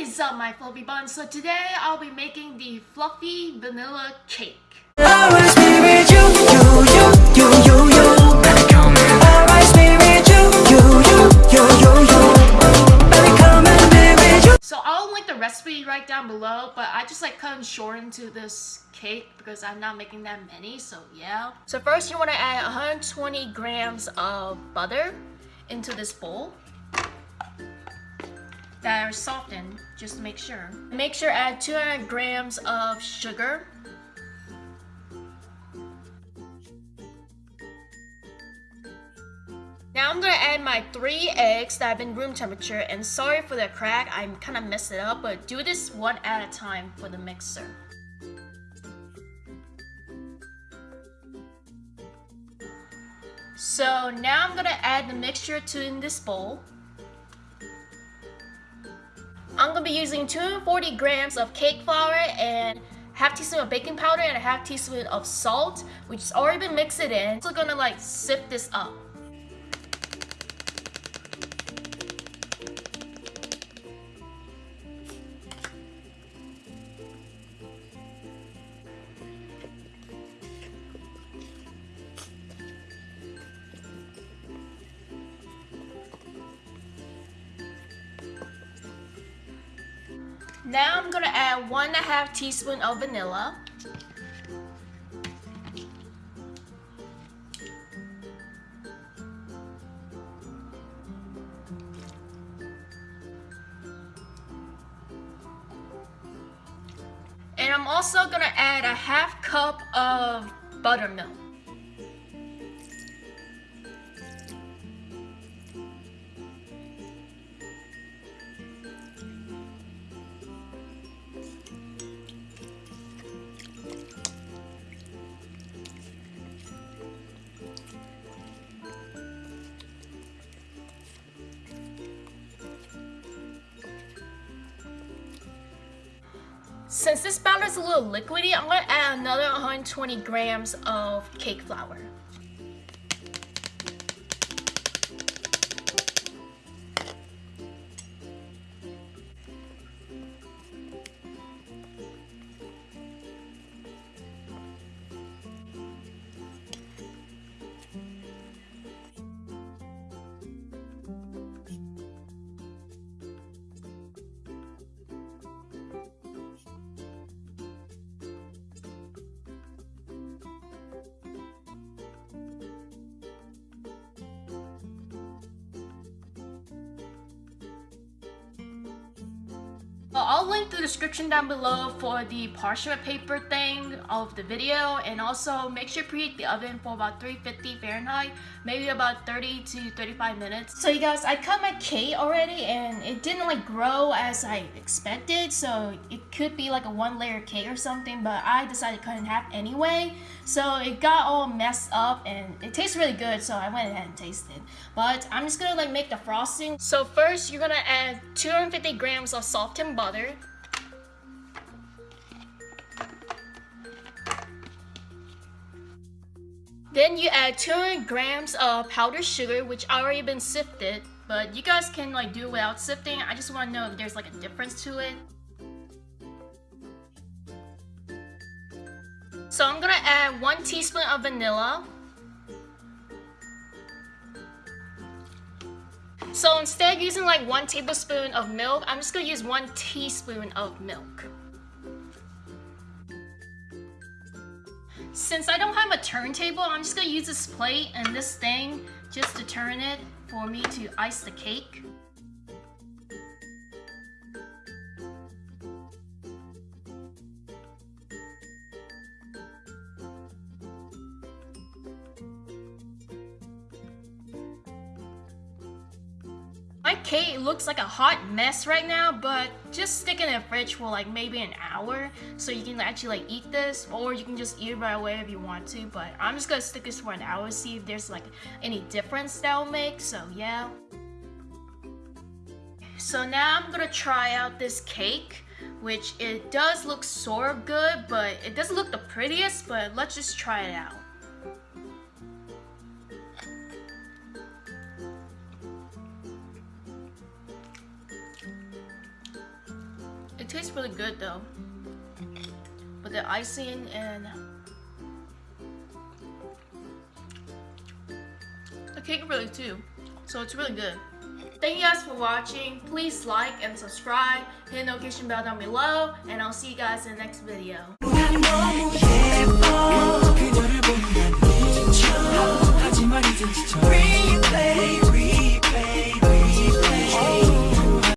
is up my fluffy buns? So today I'll be making the fluffy vanilla cake. So I'll link the recipe right down below, but I just like cut short into this cake because I'm not making that many, so yeah. So first you want to add 120 grams of butter into this bowl that are softened just to make sure. Make sure add 200 grams of sugar. Now I'm gonna add my three eggs that have been room temperature and sorry for the crack, I kind of messed it up, but do this one at a time for the mixer. So now I'm gonna add the mixture to in this bowl. Be using 240 grams of cake flour and half teaspoon of baking powder and a half teaspoon of salt, which has already been mixed in. So gonna like sift this up. Now I'm gonna add one and a half teaspoon of vanilla. And I'm also gonna add a half cup of buttermilk. Since this batter is a little liquidy, I'm going to add another 120 grams of cake flour. I'll link the description down below for the parchment paper thing of the video and also make sure to preheat the oven for about 350 Fahrenheit maybe about 30 to 35 minutes. So you guys I cut my cake already and it didn't like grow as I expected so it could be like a one layer cake or something but I decided to cut in half anyway so it got all messed up and it tastes really good so I went ahead and tasted but I'm just gonna like make the frosting. So first you're gonna add 250 grams of softened butter Then you add 200 grams of powdered sugar, which already been sifted, but you guys can like do without sifting. I just want to know if there's like a difference to it. So I'm gonna add one teaspoon of vanilla. So instead of using like one tablespoon of milk, I'm just gonna use one teaspoon of milk. Since I don't have a turntable, I'm just gonna use this plate and this thing just to turn it for me to ice the cake. My cake looks like a hot mess right now, but just stick it in the fridge for like maybe an hour so you can actually like eat this or you can just eat it right away if you want to, but I'm just gonna stick this for an hour to see if there's like any difference that will make, so yeah. So now I'm gonna try out this cake which it does look sort of good, but it doesn't look the prettiest, but let's just try it out. tastes really good though. But the icing and the cake really too. So it's really good. Thank you guys for watching. Please like and subscribe. Hit the notification bell down below. And I'll see you guys in the next video.